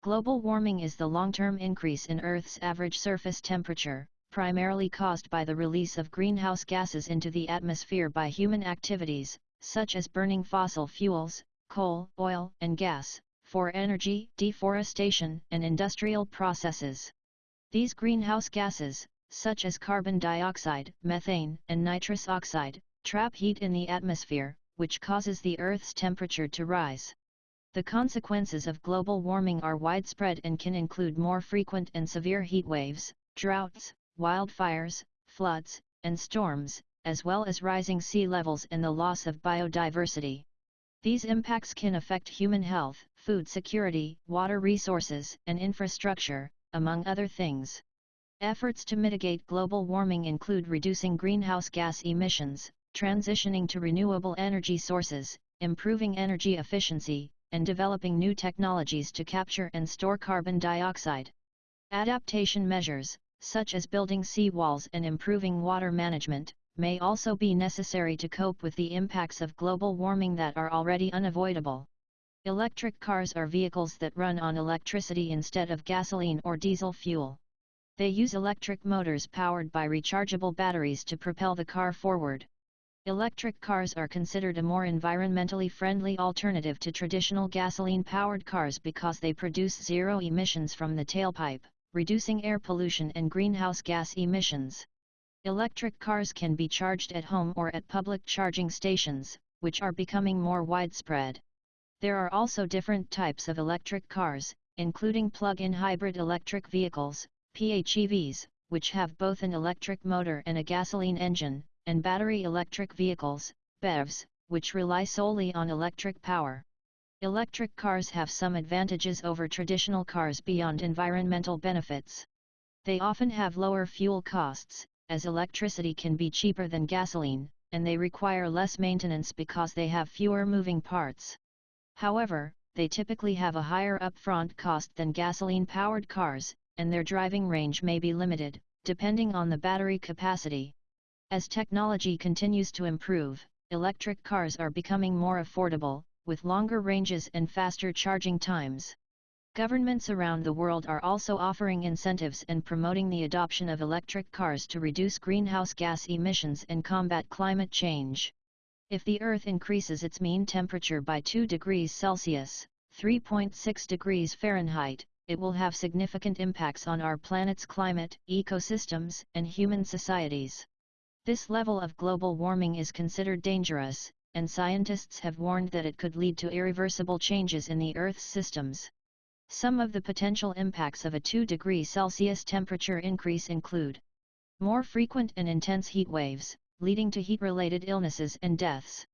Global warming is the long-term increase in Earth's average surface temperature, primarily caused by the release of greenhouse gases into the atmosphere by human activities, such as burning fossil fuels, coal, oil, and gas, for energy, deforestation, and industrial processes. These greenhouse gases, such as carbon dioxide, methane, and nitrous oxide, trap heat in the atmosphere, which causes the Earth's temperature to rise. The consequences of global warming are widespread and can include more frequent and severe heat waves, droughts, wildfires, floods, and storms, as well as rising sea levels and the loss of biodiversity. These impacts can affect human health, food security, water resources, and infrastructure, among other things. Efforts to mitigate global warming include reducing greenhouse gas emissions, transitioning to renewable energy sources, improving energy efficiency, and developing new technologies to capture and store carbon dioxide. Adaptation measures, such as building seawalls and improving water management, may also be necessary to cope with the impacts of global warming that are already unavoidable. Electric cars are vehicles that run on electricity instead of gasoline or diesel fuel. They use electric motors powered by rechargeable batteries to propel the car forward. Electric cars are considered a more environmentally friendly alternative to traditional gasoline-powered cars because they produce zero emissions from the tailpipe, reducing air pollution and greenhouse gas emissions. Electric cars can be charged at home or at public charging stations, which are becoming more widespread. There are also different types of electric cars, including plug-in hybrid electric vehicles, PHEVs, which have both an electric motor and a gasoline engine, and battery electric vehicles, BEVs, which rely solely on electric power. Electric cars have some advantages over traditional cars beyond environmental benefits. They often have lower fuel costs, as electricity can be cheaper than gasoline, and they require less maintenance because they have fewer moving parts. However, they typically have a higher upfront cost than gasoline-powered cars, and their driving range may be limited, depending on the battery capacity. As technology continues to improve, electric cars are becoming more affordable, with longer ranges and faster charging times. Governments around the world are also offering incentives and promoting the adoption of electric cars to reduce greenhouse gas emissions and combat climate change. If the Earth increases its mean temperature by 2 degrees Celsius, 3.6 degrees Fahrenheit, it will have significant impacts on our planet's climate, ecosystems, and human societies. This level of global warming is considered dangerous, and scientists have warned that it could lead to irreversible changes in the Earth's systems. Some of the potential impacts of a 2 degree Celsius temperature increase include more frequent and intense heat waves, leading to heat-related illnesses and deaths.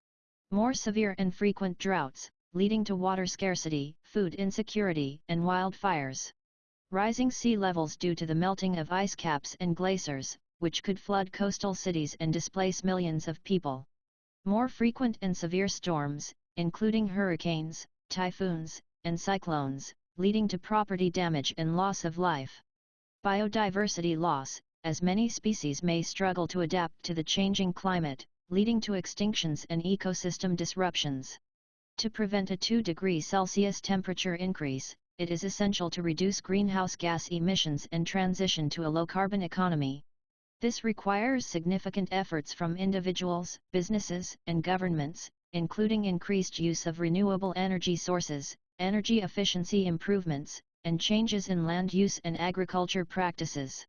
More severe and frequent droughts, leading to water scarcity, food insecurity, and wildfires. Rising sea levels due to the melting of ice caps and glaciers, which could flood coastal cities and displace millions of people. More frequent and severe storms, including hurricanes, typhoons, and cyclones, leading to property damage and loss of life. Biodiversity loss, as many species may struggle to adapt to the changing climate, leading to extinctions and ecosystem disruptions. To prevent a 2 degree Celsius temperature increase, it is essential to reduce greenhouse gas emissions and transition to a low-carbon economy. This requires significant efforts from individuals, businesses, and governments, including increased use of renewable energy sources, energy efficiency improvements, and changes in land use and agriculture practices.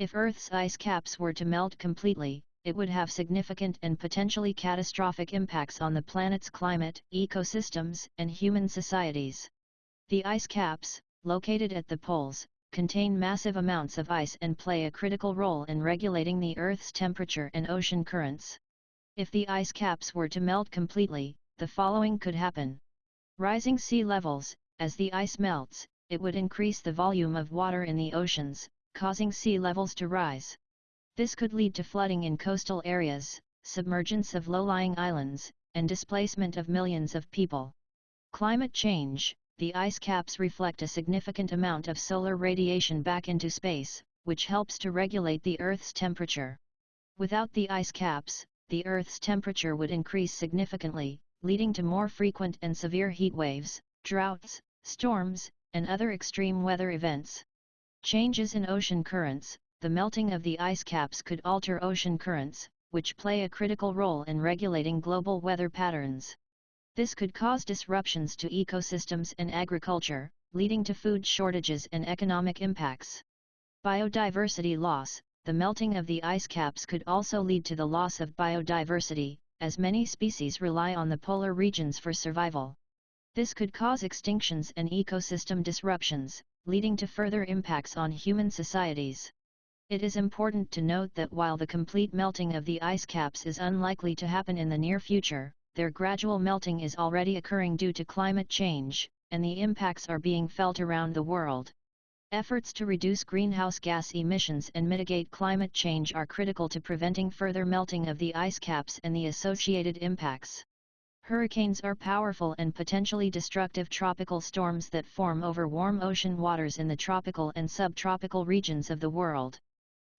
If Earth's ice caps were to melt completely, it would have significant and potentially catastrophic impacts on the planet's climate, ecosystems, and human societies. The ice caps, located at the poles, contain massive amounts of ice and play a critical role in regulating the Earth's temperature and ocean currents. If the ice caps were to melt completely, the following could happen. Rising sea levels, as the ice melts, it would increase the volume of water in the oceans, causing sea levels to rise. This could lead to flooding in coastal areas, submergence of low-lying islands, and displacement of millions of people. Climate change The ice caps reflect a significant amount of solar radiation back into space, which helps to regulate the Earth's temperature. Without the ice caps, the Earth's temperature would increase significantly, leading to more frequent and severe heat waves, droughts, storms, and other extreme weather events. Changes in ocean currents, the melting of the ice caps could alter ocean currents, which play a critical role in regulating global weather patterns. This could cause disruptions to ecosystems and agriculture, leading to food shortages and economic impacts. Biodiversity loss The melting of the ice caps could also lead to the loss of biodiversity, as many species rely on the polar regions for survival. This could cause extinctions and ecosystem disruptions, leading to further impacts on human societies. It is important to note that while the complete melting of the ice caps is unlikely to happen in the near future, their gradual melting is already occurring due to climate change, and the impacts are being felt around the world. Efforts to reduce greenhouse gas emissions and mitigate climate change are critical to preventing further melting of the ice caps and the associated impacts. Hurricanes are powerful and potentially destructive tropical storms that form over warm ocean waters in the tropical and subtropical regions of the world.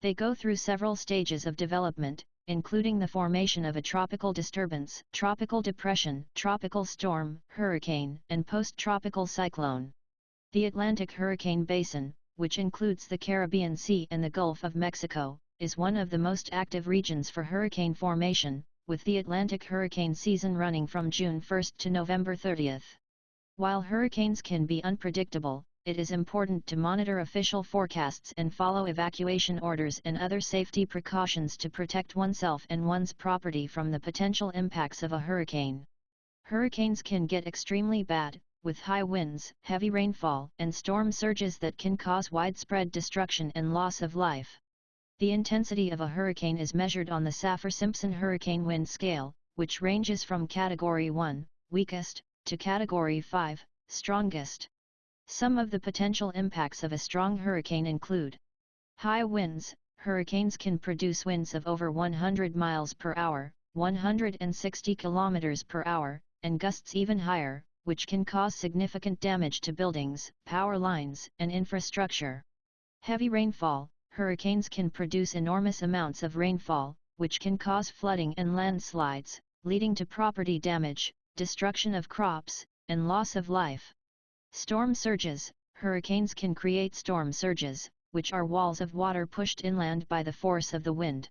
They go through several stages of development, including the formation of a tropical disturbance, tropical depression, tropical storm, hurricane, and post-tropical cyclone. The Atlantic Hurricane Basin, which includes the Caribbean Sea and the Gulf of Mexico, is one of the most active regions for hurricane formation, with the Atlantic hurricane season running from June 1 to November 30. While hurricanes can be unpredictable, it is important to monitor official forecasts and follow evacuation orders and other safety precautions to protect oneself and one's property from the potential impacts of a hurricane. Hurricanes can get extremely bad, with high winds, heavy rainfall, and storm surges that can cause widespread destruction and loss of life. The intensity of a hurricane is measured on the Saffir-Simpson hurricane wind scale, which ranges from Category 1, weakest, to Category 5, strongest. Some of the potential impacts of a strong hurricane include high winds, hurricanes can produce winds of over 100 miles per hour, 160 kilometers per hour, and gusts even higher, which can cause significant damage to buildings, power lines, and infrastructure. Heavy rainfall, hurricanes can produce enormous amounts of rainfall, which can cause flooding and landslides, leading to property damage, destruction of crops, and loss of life. Storm surges Hurricanes can create storm surges, which are walls of water pushed inland by the force of the wind.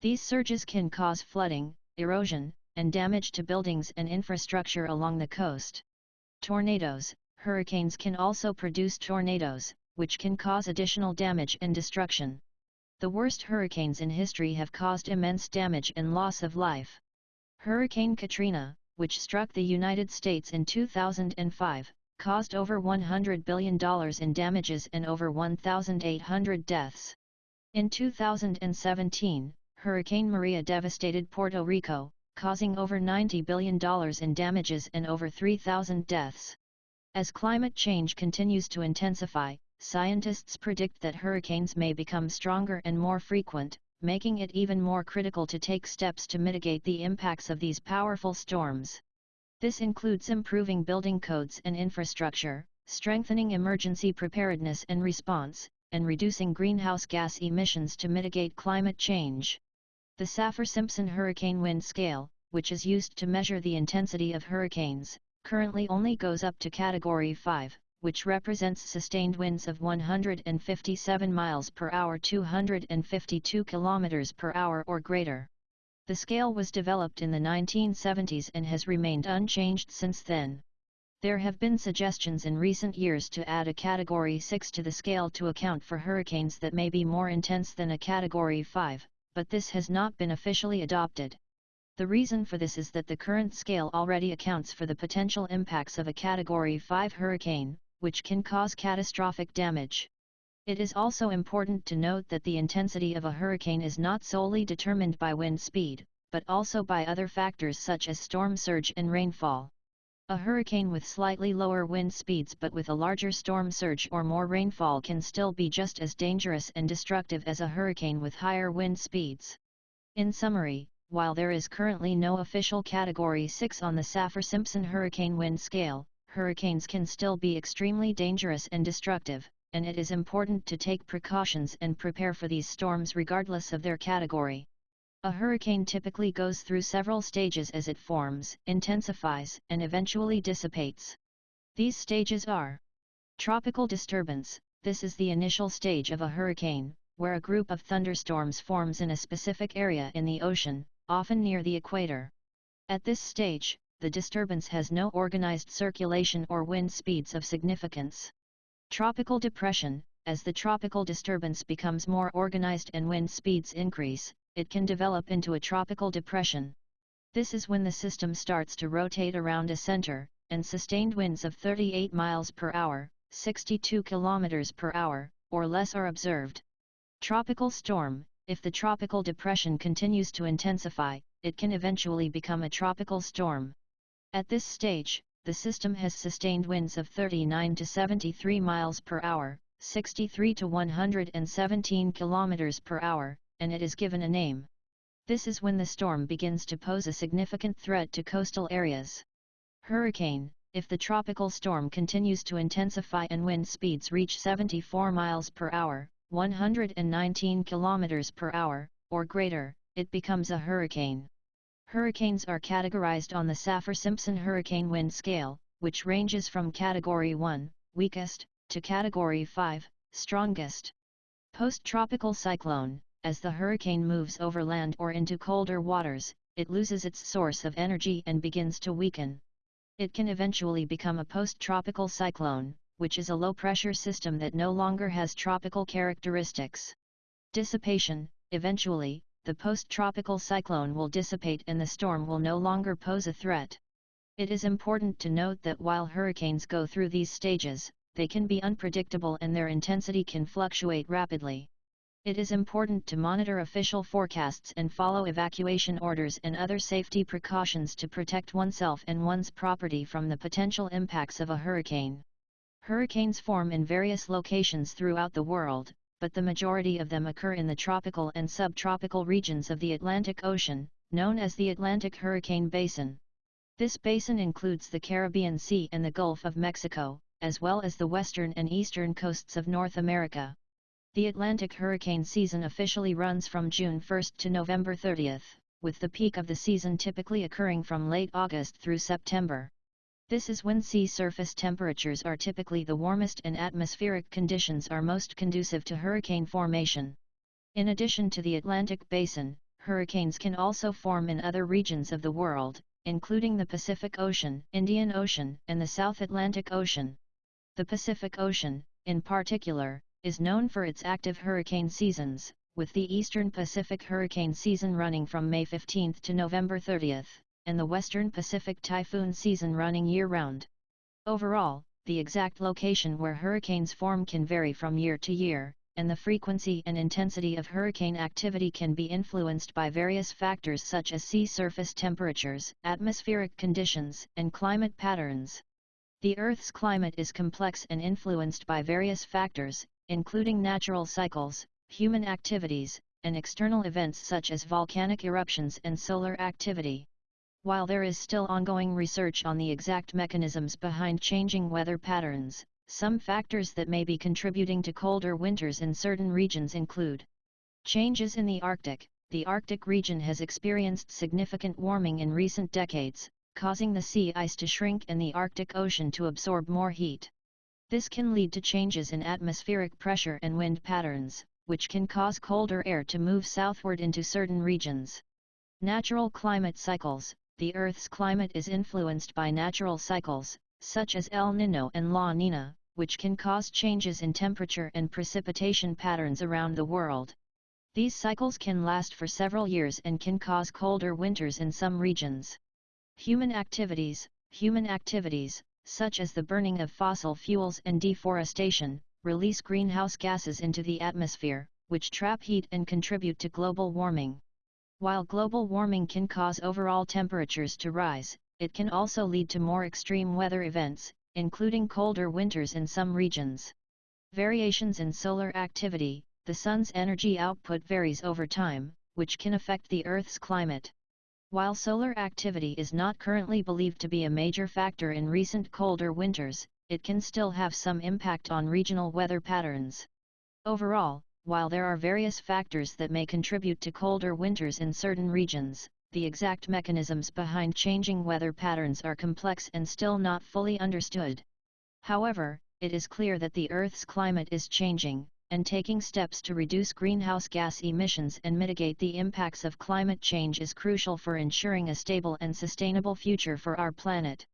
These surges can cause flooding, erosion, and damage to buildings and infrastructure along the coast. Tornadoes Hurricanes can also produce tornadoes, which can cause additional damage and destruction. The worst hurricanes in history have caused immense damage and loss of life. Hurricane Katrina, which struck the United States in 2005, caused over $100 billion in damages and over 1,800 deaths. In 2017, Hurricane Maria devastated Puerto Rico, causing over $90 billion in damages and over 3,000 deaths. As climate change continues to intensify, scientists predict that hurricanes may become stronger and more frequent, making it even more critical to take steps to mitigate the impacts of these powerful storms. This includes improving building codes and infrastructure, strengthening emergency preparedness and response, and reducing greenhouse gas emissions to mitigate climate change. The Saffir-Simpson hurricane wind scale, which is used to measure the intensity of hurricanes, currently only goes up to Category 5, which represents sustained winds of 157 miles per hour 252 kilometers per hour or greater. The scale was developed in the 1970s and has remained unchanged since then. There have been suggestions in recent years to add a Category 6 to the scale to account for hurricanes that may be more intense than a Category 5, but this has not been officially adopted. The reason for this is that the current scale already accounts for the potential impacts of a Category 5 hurricane, which can cause catastrophic damage. It is also important to note that the intensity of a hurricane is not solely determined by wind speed, but also by other factors such as storm surge and rainfall. A hurricane with slightly lower wind speeds but with a larger storm surge or more rainfall can still be just as dangerous and destructive as a hurricane with higher wind speeds. In summary, while there is currently no official Category 6 on the Saffir-Simpson hurricane wind scale, hurricanes can still be extremely dangerous and destructive, and it is important to take precautions and prepare for these storms regardless of their category. A hurricane typically goes through several stages as it forms, intensifies, and eventually dissipates. These stages are Tropical disturbance, this is the initial stage of a hurricane, where a group of thunderstorms forms in a specific area in the ocean, often near the equator. At this stage, the disturbance has no organized circulation or wind speeds of significance. Tropical depression, as the tropical disturbance becomes more organized and wind speeds increase, it can develop into a tropical depression. This is when the system starts to rotate around a center, and sustained winds of 38 miles per hour, 62 kilometers per hour, or less are observed. Tropical storm, if the tropical depression continues to intensify, it can eventually become a tropical storm. At this stage, the system has sustained winds of 39 to 73 miles per hour, 63 to 117 kilometers per hour, and it is given a name. This is when the storm begins to pose a significant threat to coastal areas. Hurricane, if the tropical storm continues to intensify and wind speeds reach 74 miles per hour, 119 kilometers per hour, or greater, it becomes a hurricane. Hurricanes are categorized on the Saffir-Simpson hurricane wind scale, which ranges from Category 1, weakest, to Category 5, strongest. Post-tropical cyclone, as the hurricane moves over land or into colder waters, it loses its source of energy and begins to weaken. It can eventually become a post-tropical cyclone, which is a low-pressure system that no longer has tropical characteristics. Dissipation, eventually, the post-tropical cyclone will dissipate and the storm will no longer pose a threat. It is important to note that while hurricanes go through these stages, they can be unpredictable and their intensity can fluctuate rapidly. It is important to monitor official forecasts and follow evacuation orders and other safety precautions to protect oneself and one's property from the potential impacts of a hurricane. Hurricanes form in various locations throughout the world, but the majority of them occur in the tropical and subtropical regions of the Atlantic Ocean, known as the Atlantic Hurricane Basin. This basin includes the Caribbean Sea and the Gulf of Mexico, as well as the western and eastern coasts of North America. The Atlantic hurricane season officially runs from June 1 to November 30, with the peak of the season typically occurring from late August through September. This is when sea surface temperatures are typically the warmest and atmospheric conditions are most conducive to hurricane formation. In addition to the Atlantic Basin, hurricanes can also form in other regions of the world, including the Pacific Ocean, Indian Ocean, and the South Atlantic Ocean. The Pacific Ocean, in particular, is known for its active hurricane seasons, with the Eastern Pacific hurricane season running from May 15 to November 30 and the Western Pacific typhoon season running year-round. Overall, the exact location where hurricanes form can vary from year to year, and the frequency and intensity of hurricane activity can be influenced by various factors such as sea surface temperatures, atmospheric conditions, and climate patterns. The Earth's climate is complex and influenced by various factors, including natural cycles, human activities, and external events such as volcanic eruptions and solar activity. While there is still ongoing research on the exact mechanisms behind changing weather patterns, some factors that may be contributing to colder winters in certain regions include changes in the Arctic. The Arctic region has experienced significant warming in recent decades, causing the sea ice to shrink and the Arctic Ocean to absorb more heat. This can lead to changes in atmospheric pressure and wind patterns, which can cause colder air to move southward into certain regions. Natural climate cycles the Earth's climate is influenced by natural cycles, such as El Niño and La Niña, which can cause changes in temperature and precipitation patterns around the world. These cycles can last for several years and can cause colder winters in some regions. Human activities Human activities, such as the burning of fossil fuels and deforestation, release greenhouse gases into the atmosphere, which trap heat and contribute to global warming. While global warming can cause overall temperatures to rise, it can also lead to more extreme weather events, including colder winters in some regions. Variations in solar activity, the Sun's energy output varies over time, which can affect the Earth's climate. While solar activity is not currently believed to be a major factor in recent colder winters, it can still have some impact on regional weather patterns. Overall, while there are various factors that may contribute to colder winters in certain regions, the exact mechanisms behind changing weather patterns are complex and still not fully understood. However, it is clear that the Earth's climate is changing, and taking steps to reduce greenhouse gas emissions and mitigate the impacts of climate change is crucial for ensuring a stable and sustainable future for our planet.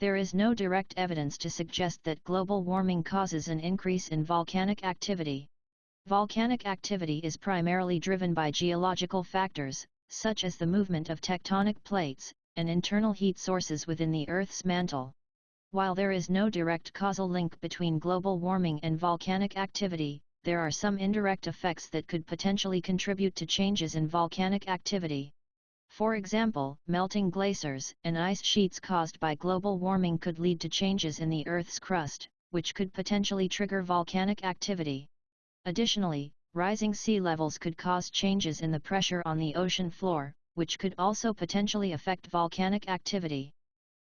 There is no direct evidence to suggest that global warming causes an increase in volcanic activity. Volcanic activity is primarily driven by geological factors, such as the movement of tectonic plates, and internal heat sources within the Earth's mantle. While there is no direct causal link between global warming and volcanic activity, there are some indirect effects that could potentially contribute to changes in volcanic activity. For example, melting glaciers and ice sheets caused by global warming could lead to changes in the Earth's crust, which could potentially trigger volcanic activity. Additionally, rising sea levels could cause changes in the pressure on the ocean floor, which could also potentially affect volcanic activity.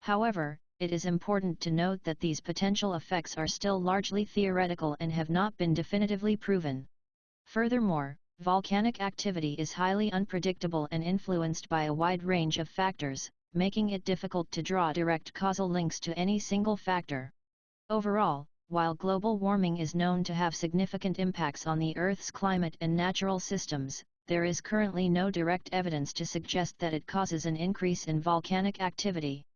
However, it is important to note that these potential effects are still largely theoretical and have not been definitively proven. Furthermore, volcanic activity is highly unpredictable and influenced by a wide range of factors, making it difficult to draw direct causal links to any single factor. Overall, while global warming is known to have significant impacts on the Earth's climate and natural systems, there is currently no direct evidence to suggest that it causes an increase in volcanic activity.